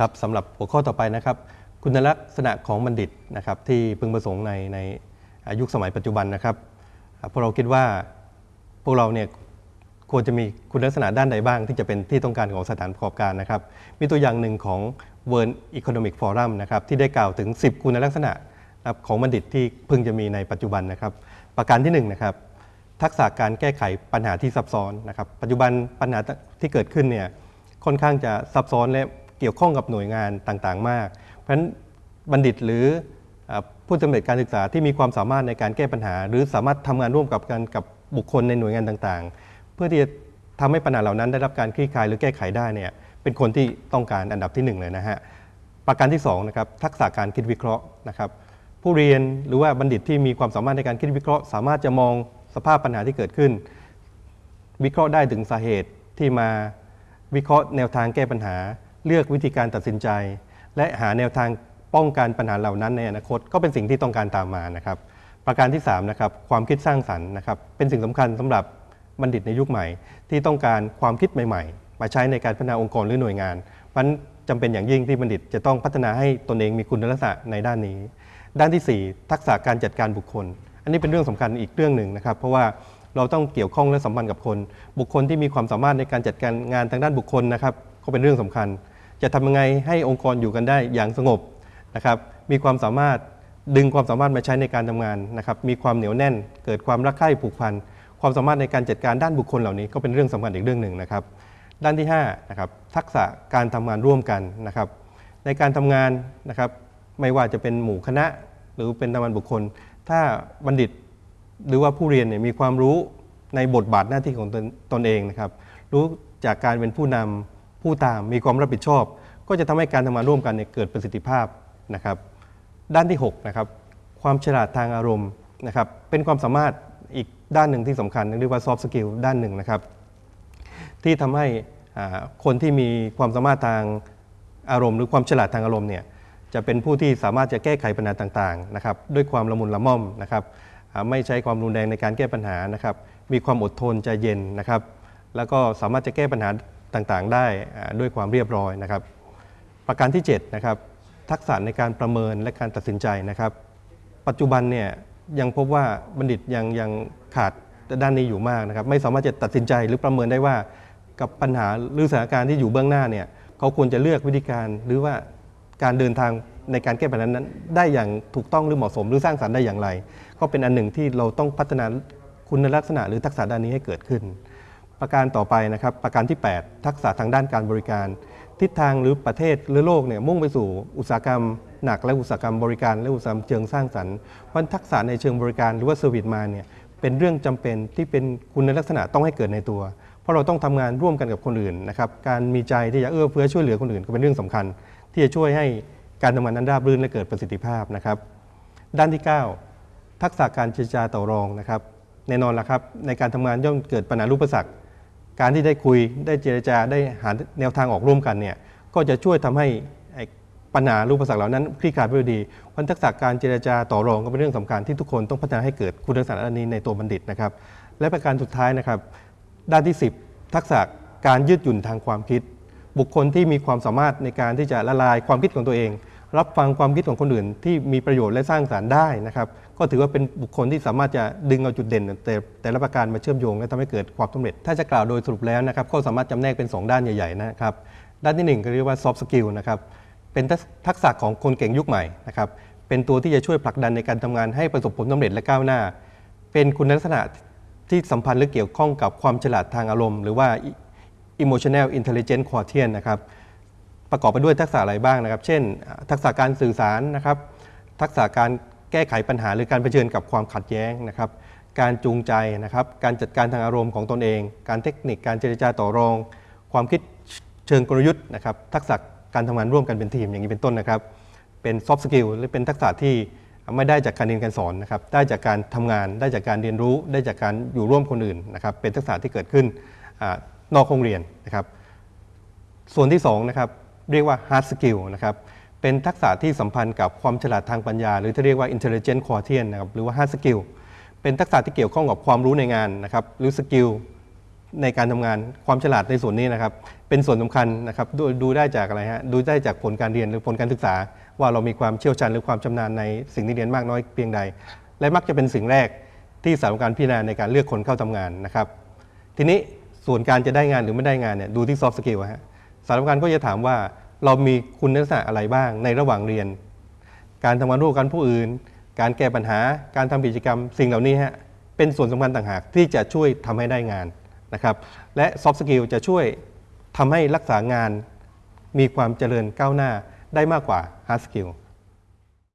ครับสำหรับหัวข้อต่อไปนะครับ คุณลักษณะของบัณฑิตนะครับ ที่พึงประสงค์ในในยุคสมัยปัจจุบันนะครับพวกเราคิดว่าพวกเราเนี่ยควรจะมีคุณลักษณะด้านใดบ้าง ที่จะเป็นที่ต้องการของสถานประกอบการนะครับ มีตัวอย่างหนึ่งของ World Economic Forum นะครับที่ได้กล่าวถึง 10 คุณลักษณะของบัณฑิตที่พึงจะมีในปัจจุบันนะครับ ประการที่หนึ่งนะครับทักษะการแก้ไขปัญหาที่ซับซ้อนนะครับ ปัจจุบันปัญหาที่เกิดขึ้นเนี่ยค่อนข้างจะซับซ้อนและ เกี่ยวข้องกับหน่วยงานต่างๆ มาก เพราะฉะนั้นบัณฑิตหรือผู้สำเร็จการศึกษาที่มีความสามารถในการแก้ปัญหา หรือสามารถทำงานร่วมกับกันกับบุคคลในหน่วยงานต่างๆ เพื่อที่จะทำให้ปัญหาเหล่านั้นได้รับการคลี่คลายหรือแก้ไขได้เนี่ยเป็นคนที่ต้องการอันดับที่หนึ่งเลยนะฮะประการที่2นะครับทักษะการคิดวิเคราะห์นะครับผู้เรียนหรือว่าบัณฑิตที่มีความสามารถในการคิดวิเคราะห์ สามารถจะมองสภาพปัญหาที่เกิดขึ้น วิเคราะห์ได้ถึงสาเหตุที่มาวิเคราะห์แนวทางแก้ปัญหา เลือกวิธีการตัดสินใจ และหาแนวทางป้องกันปัญหาเหล่านั้นในอนาคตก็เป็นสิ่งที่ต้องการตามมานะครับ ประการที่3นะครับความคิดสร้างสรรค์นะครับเป็นสิ่งสำคัญสำหรับบัณฑิตในยุคใหม่ ที่ต้องการความคิดใหม่ๆ มาใช้ในการพัฒนาองค์กรหรือหน่วยงานเพราะฉะนั้นจำเป็นอย่างยิ่งที่บัณฑิตจะต้องพัฒนาให้ตนเองมีคุณลักษณะในด้านนี้ ด้านทีสี่4 ทักษะการจัดการบุคคล อันนี้เป็นเรื่องสำคัญอีกเรื่องหนึ่งนะครับ เพราะว่าเราต้องเกี่ยวข้องและสัมพันธ์กับคน บุคคลที่มีความสามารถในการจัดการงานทางด้านบุคคลนะครับก็เป็นเรื่องสำคัญ จะทำยังไงให้องค์กรอยู่กันได้อย่างสงบนะครับ มีความสามารถดึงความสามารถมาใช้ในการทำงานนะครับ มีความเหนียวแน่น เกิดความรักใคร่ผูกพัน ความสามารถในการจัดการด้านบุคคลเหล่านี้ก็เป็นเรื่องสำคัญอีกเรื่องหนึ่งนะครับ ด้านที่5นะครับทักษะการทำงานร่วมกันนะครับ ในการทำงานนะครับไม่ว่าจะเป็นหมู่คณะหรือเป็นทำงานบุคคล ถ้าบัณฑิตหรือว่าผู้เรียนเนี่ยมีความรู้ในบทบาทหน้าที่ของตนตนเองนะครับ รู้จากการเป็นผู้นำ ผู้ตามมีความรับผิดชอบ ก็จะทำให้การทำงานร่วมกันเนี่ยเกิดประสิทธิภาพนะครับ ด้านที่6นะครับความฉลาดทางอารมณ์นะครับเป็นความสามารถอีกด้านหนึ่งที่สำคัญเรียกว่า soft skill ด้านหนึ่งนะครับที่ทำให้คนที่มีความสามารถทางอารมณ์ หรือความฉลาดทางอารมณ์เนี่ยจะเป็นผู้ที่สามารถจะแก้ไขปัญหาต่างๆนะครับด้วยความละมุนละม่อมนะครับไม่ใช้ความรุนแรงในการแก้ปัญหานะครับมีความอดทนใจเย็นนะครับ แล้วก็สามารถจะแก้ปัญหา ต่างๆ ได้ด้วยความเรียบร้อยนะครับ ประการที่7นะครับทักษะในการประเมินและการตัดสินใจนะครับ ปัจจุบันเนี่ยยังพบว่าบัณฑิตยังยังขาดด้านนี้อยู่มากนะครับ ไม่สามารถจะตัดสินใจหรือประเมินได้ว่ากับปัญหาหรือสถานการณ์ที่อยู่เบื้องหน้าเนี่ยเขาควรจะเลือกวิธีการหรือว่าการเดินทางในการแก้ปัญหานั้น ได้อย่างถูกต้องหรือเหมาะสม หรือสร้างสรรค์ได้อย่างไร ก็เป็นอันหนึ่งที่เราต้องพัฒนาคุณลักษณะหรือทักษะด้านนี้ให้เกิดขึ้น ประการต่อไปนะครับ ประการที่ 8 ทักษะทางด้านการบริการ ทิศทางหรือประเทศหรือโลกเนี่ยมุ่งไปสู่อุตสาหกรรมหนักและอุตสาหกรรมบริการ และอุตสาหกรรมเชิงสร้างสรรค์เพราะฉะนั้นทักษะในเชิงบริการหรือว่า service mind เนี่ยเป็นเรื่องจำเป็นที่เป็นคุณลักษณะต้องให้เกิดในตัว เพราะเราต้องทำงานร่วมกันกับคนอื่นนะครับการมีใจที่จะเอื้อเฟื้อช่วยเหลือคนอื่นก็เป็นเรื่องสำคัญ ที่จะช่วยให้การทำงานนั้นราบรื่นและเกิดประสิทธิภาพนะครับ ด้านที่ 9 ทักษะการเจรจาต่อรองนะครับแน่นอนละครับในการทำงานย่อมเกิดปัญหาอุปสรรค การที่ได้คุยได้เจรจาได้หาแนวทางออกร่วมกันเนี่ยก็จะช่วยทำให้ปัญหารูปสรรคเหล่านั้นคลี่คลายไปด้วยดีเพราะทักษะการเจรจาต่อรองก็เป็นเรื่องสำคัญที่ทุกคนต้องพัฒนาให้เกิดคุณลักษณะอันนี้ในตัวบัณฑิตนะครับ และประการสุดท้ายนะครับ ด้านที่ 10 ทักษะการยืดหยุ่นทางความคิด บุคคลที่มีความสามารถในการที่จะละลายความคิดของตัวเอง รับฟังความคิดของคนอื่นที่มีประโยชน์และสร้างสารรค์ได้นะครับ ก็ถือว่าเป็นบุคคลที่สามารถจะดึงเอาจุดเด่น แต่แต่ละประการมาเชื่อมโยงและทำให้เกิดความสำเร็จ ถ้าจะกล่าวโดยสรุปแล้วนะครับก็สามารถจำแนกเป็น 2 ด้านใหญ่ๆนะครับ ด้านที่ 1 ก็เรียกว่า soft skill นะครับเป็นทักษะของคนเก่งยุคใหม่นะครับเป็นตัวที่จะช่วยผลักดันในการทำงานให้ประสบผลสำเร็จและก้าวหน้า เป็นคุณลักษณะที่สัมพันธ์หรือเกี่ยวข้องกับความฉลาดทางอารมณ์ หรือว่า emotional intelligence quotient นะครับ ประกอบไปด้วยทักษะอะไรบ้างนะครับ เช่น ทักษะการสื่อสารนะครับ ทักษะการแก้ไขปัญหาหรือการเผชิญกับความขัดแย้งนะครับ การจูงใจนะครับ การจัดการทางอารมณ์ของตนเอง การเทคนิคการเจรจาต่อรอง ความคิดเชิงกลยุทธ์นะครับ ทักษะการทำงานร่วมกันเป็นทีมอย่างนี้เป็นต้นนะครับ เป็น soft skill หรือเป็นทักษะที่ไม่ได้จากการเรียนการสอนนะครับ ได้จากการทำงาน ได้จากการเรียนรู้ ได้จากการอยู่ร่วมคนอื่นนะครับ เป็นทักษะที่เกิดขึ้นอนอกโรงเรียนนะครับ ส่วนที่2นะครับ เรียกว่า hard skill นะครับเป็นทักษะที่สัมพันธ์กับความฉลาดทางปัญญา หรือที่เรียกว่า intelligent quotient นะครับหรือว่า hard skill เป็นทักษะที่เกี่ยวข้องกับความรู้ในงานนะครับหรือสกิลในการทำงานความฉลาดในส่วนนี้นะครับ เป็นส่วนสำคัญนะครับดูดูได้จากอะไรฮะดูได้จากผลการเรียนหรือผลการศึกษา ว่าเรามีความเชี่ยวชาญหรือความชำนาญในสิ่งที่เรียนมากน้อยเพียงใด และมักจะเป็นสิ่งแรกที่สำหรับการพิจารณาในการเลือกคนเข้าทำงานนะครับ ทีนี้ส่วนการจะได้งานหรือไม่ได้งานเนี่ยดูที่ soft skill ฮะ สารณ์ก็จะถามว่าเรามีคุณลักษณะอะไรบ้างในระหว่างเรียน การทำงานร่วมกันผู้อื่น การแก้ปัญหา การทำกิจกรรม สิ่งเหล่านี้ฮะเป็นส่วนสำคัญต่างหากที่จะช่วยทำให้ได้งานนะครับ และ soft skill จะช่วยทำให้รักษางาน มีความเจริญก้าวหน้าได้มากกว่า hard skill